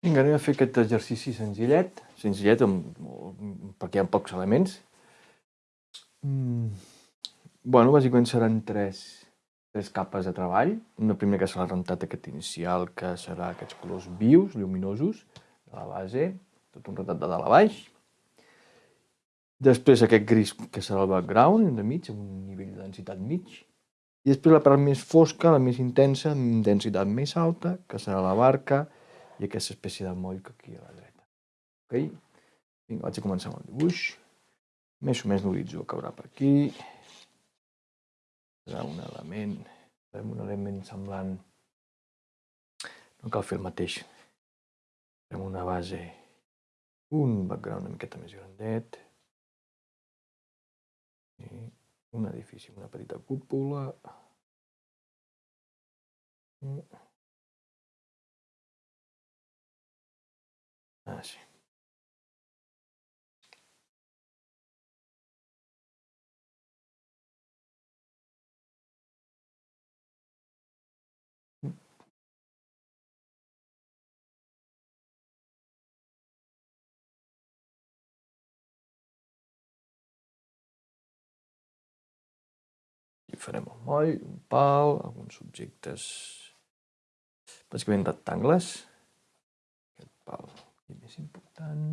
Vinga, anem a fer aquest exercici senzillet, senzillet amb, perquè hi ha pocs elements. Mm. Bueno, bàsicament seran tres, tres capes de treball. Una primera que serà el rentat aquest inicial, que serà aquests colors vius, lluminosos, de la base, tot un rentat de dalt a baix. Després aquest gris, que serà el background, de mig, amb un nivell de densitat mig. I després la part més fosca, la més intensa, amb densitat més alta, que serà la barca, i aquesta espècie de moll que aquí a la dreta. Ok? Vinga, vaig a començar amb el dibuix. Més o menys l'horitzó caurà per aquí. Serà un element, farem un element semblant. No cal fer el mateix. Farem una base, un background una miqueta més grandet. I un edifici una petita cúpula. Mm. Ah, sí. Farem un moll, un pal, alguns objectes bàsicament rectangles. Aquest pal i més important...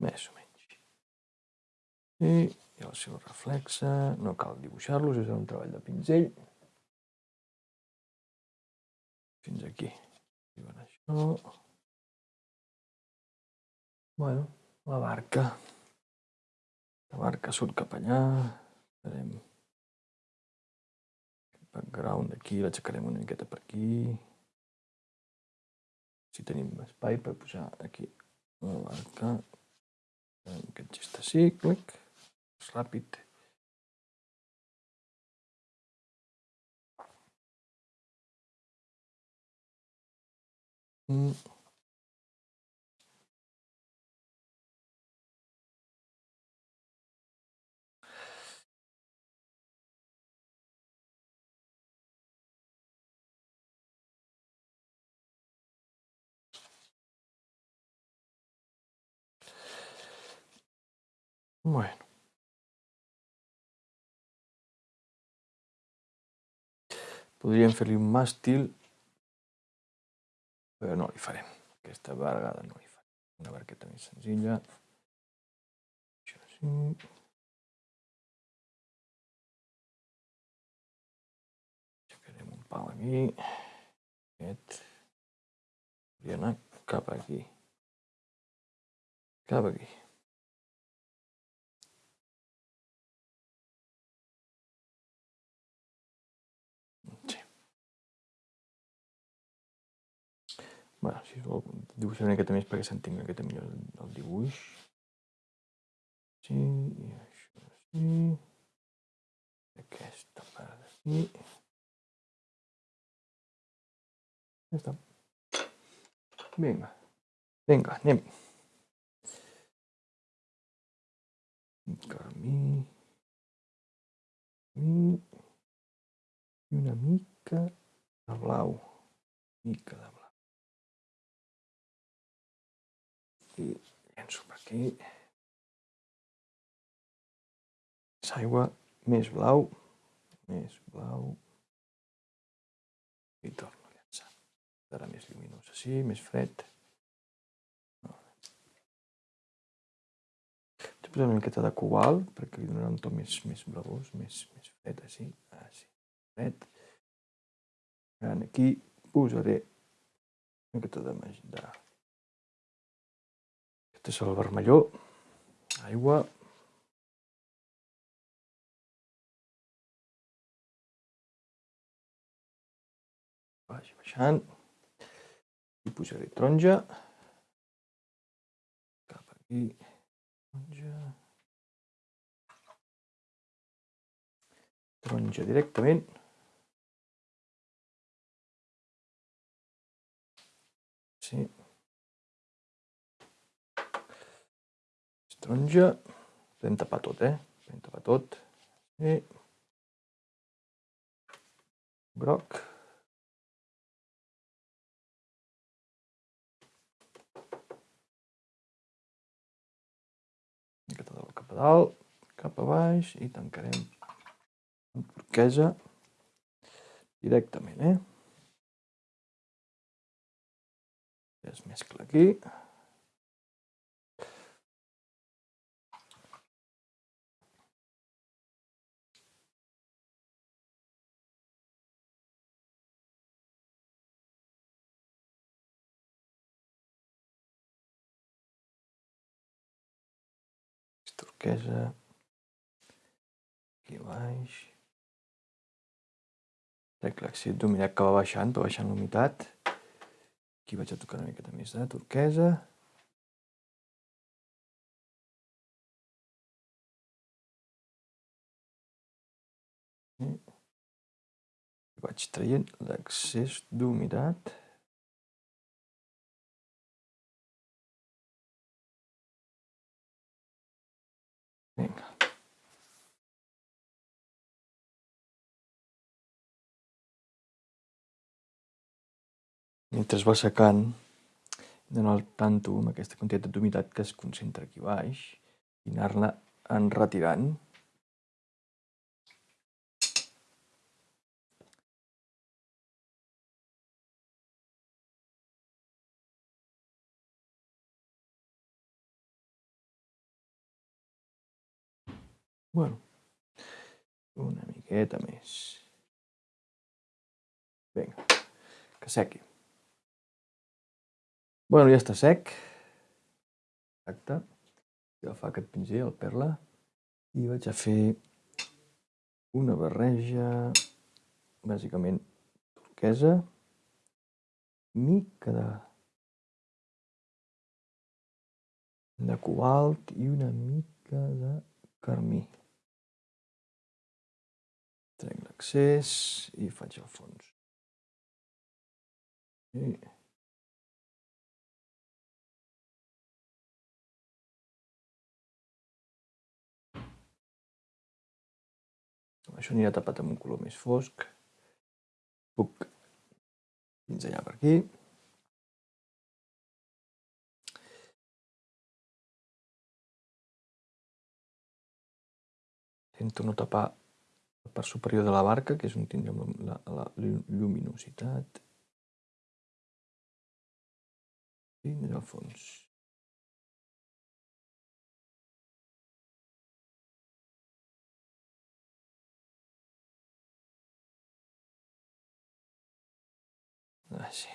Més o menys. I, i el seu reflexe, no cal dibuixar-los, és un treball de pinzell. Fins aquí. Diuen això. Bueno, la barca. La barca surt cap allà. Farem el background d'aquí, l'aixecarem una miqueta per aquí. Si tenim espai per posar aquí la barca. Farem aquest gest cíclic, és ràpid. Mm. Bueno. Podríem fer-li un màstil, però no li farem. Aquesta vegada no li farem. Una barqueta més senzilla. Això sí. Aixecarem un pal aquí. Aquest. Podria anar cap aquí. Cap aquí. Bueno, si vol dibuixar una miqueta més perquè s'entengui una miqueta millor el dibuix. Sí, i això sí. Aquesta part d'aquí. Ja està. Vinga. Vinga, anem. Carmí. I una mica de blau. Mica de blau. I llenço per aquí. Més aigua, més blau, més blau. I torno a llançar. Serà més lluminós així, més fred. Vaig posar una miqueta de cobalt perquè li donarà un to més, més blavós, més, més fred, així, així, fred. Aquí posaré una miqueta de, de aquest és el vermelló, aigua. Vagi baixant. I posaré taronja. Cap aquí. Taronja. Taronja directament. Sí. Taronja. Podem tapar tot, eh? Podem tapar tot. Sí. Groc. Miqueta de cap a dalt, cap a baix i tancarem amb turquesa directament, eh? es mescla aquí. Turquesa aquí baix l'accent dominat que va baixant, va baixant l'humitat Aquí vaig a tocar una miqueta més de turquesa. I vaig traient l'excés d'humitat. Mentre va secant, d'anar al tanto amb aquesta quantitat d'humitat que es concentra aquí baix i anar-la enretirant. Bueno, una miqueta més. Vinga, que sequi. Bueno, ja està sec. Exacte. I agafar aquest pinzell, el perla, i vaig a fer una barreja, bàsicament turquesa, mica de, de cobalt i una mica de carmí. Trec l'accés i faig el fons. I Això anirà tapat amb un color més fosc. Puc pinzellar per aquí. Intento no tapar la part superior de la barca, que és on tindrem la, la, lluminositat. I al fons. Així.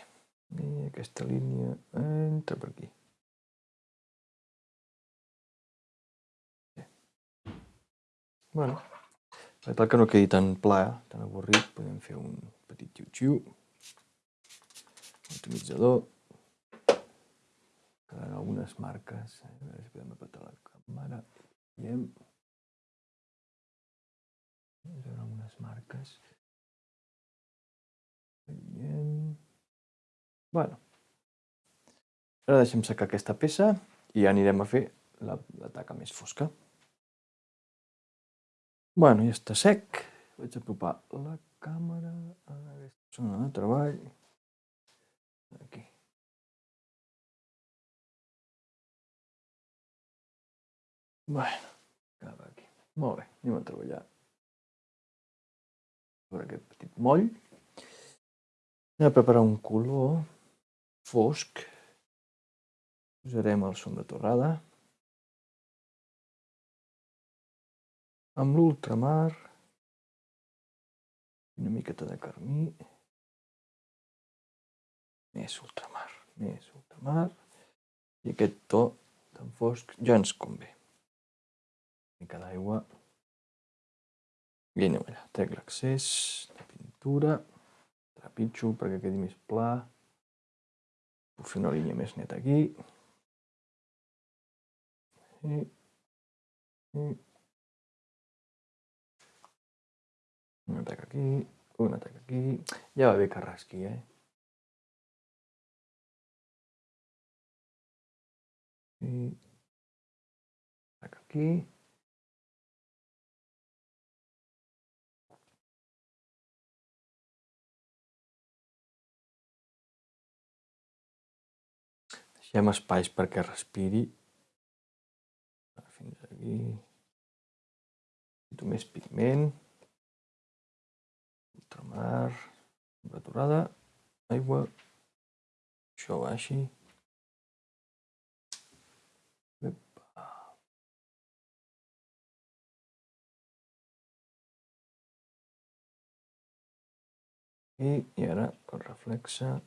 I aquesta línia entra per aquí. Bé. Bueno, per tal que no quedi tan pla, tan avorrit, podem fer un petit xiu-xiu. Atomitzador. Quedaran algunes marques. A veure si podem apretar la càmera. Veiem. Veure algunes marques. Veiem. Bueno, ara deixem secar aquesta peça i ja anirem a fer la, la taca més fosca. Bueno, ja està sec. Vaig apropar la càmera a aquesta zona de treball. Aquí. Bueno, cap aquí. Molt bé, anem a treballar sobre aquest petit moll. Anem a preparar un color fosc. Posarem el som de torrada. Amb l'ultramar, una miqueta de carmí, més ultramar, més ultramar, i aquest to tan fosc ja ens convé. Una mica d'aigua, i anem allà, trec l'accés de pintura, trepitjo perquè quedi més pla, Puc fer una línia més neta aquí. I, i una taca aquí, una taca aquí. Ja va bé que rasqui, eh? I aquí. Deixem espais perquè respiri. Fins aquí. Necessito més pigment. Ultramar. Temperaturada. Aigua. Això. Epa. I, i ara el reflexe.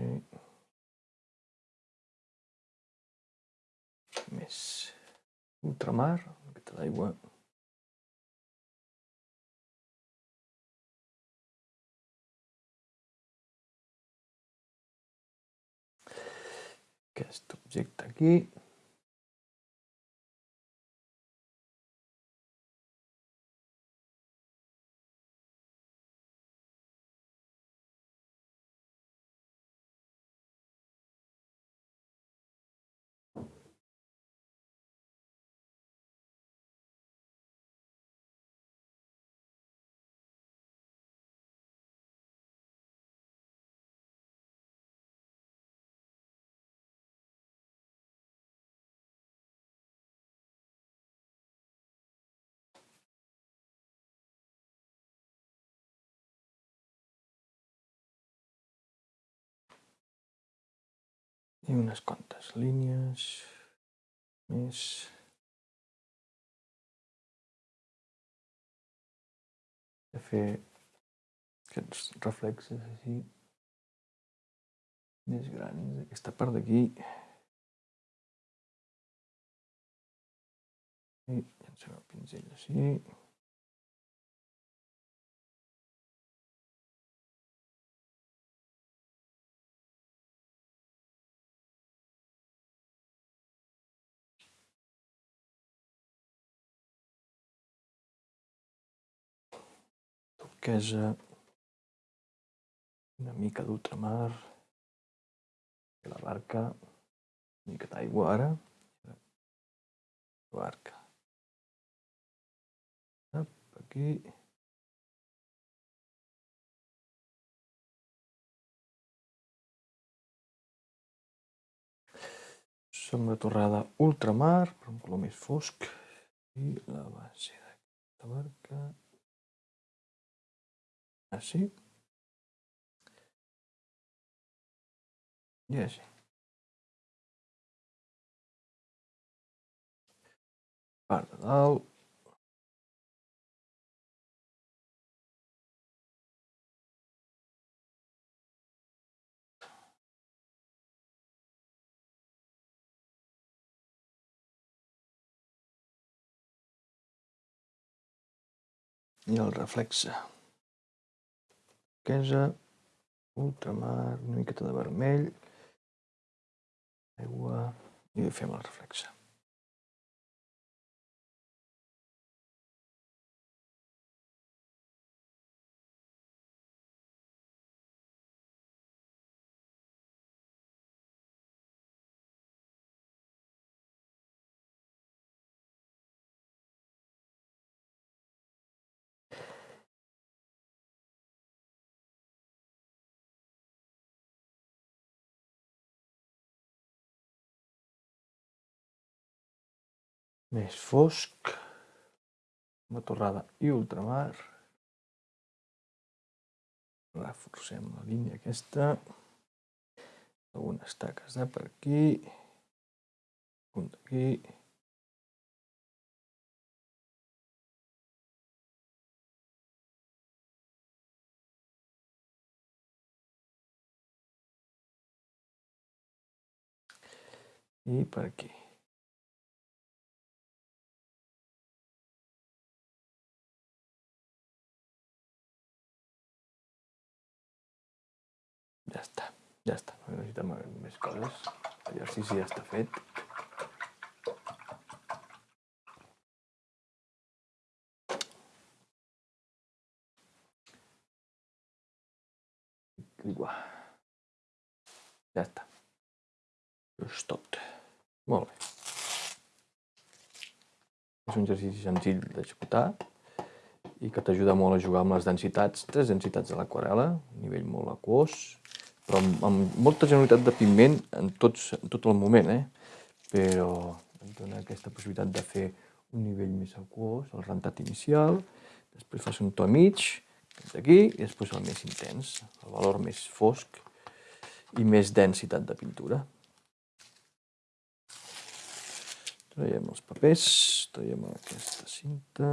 I més ultramar, una miqueta d'aigua. Aquest objecte aquí. I unes quantes línies més. De fer aquests reflexes així més grans, aquesta part d'aquí. I llancem el pinzell així. Turquesa, una mica d'ultramar, la barca, una mica d'aigua ara, la barca. Aquí. Sombra torrada ultramar, per un color més fosc, i la base d'aquesta barca així i així. Part de dalt. I el reflexe turquesa, ultramar, una miqueta de vermell, aigua i fem el reflexe. Més fosc, una torrada i ultramar. Reforcem la línia aquesta, algunes taques de per aquí, un d'aquí, i per aquí. Ja està, no necessitem més coses. L'exercici ja està fet. Això és tot. Molt bé. És un exercici senzill d'executar i que t'ajuda molt a jugar amb les densitats, tres densitats de l'aquarela, un nivell molt aquós, però amb, amb molta generalitat de pigment en, tots, en tot el moment, eh? però et dona aquesta possibilitat de fer un nivell més aquós, el rentat inicial, després fas un to mig, aquí, i després el més intens, el valor més fosc i més densitat de pintura. Traiem els papers, traiem aquesta cinta,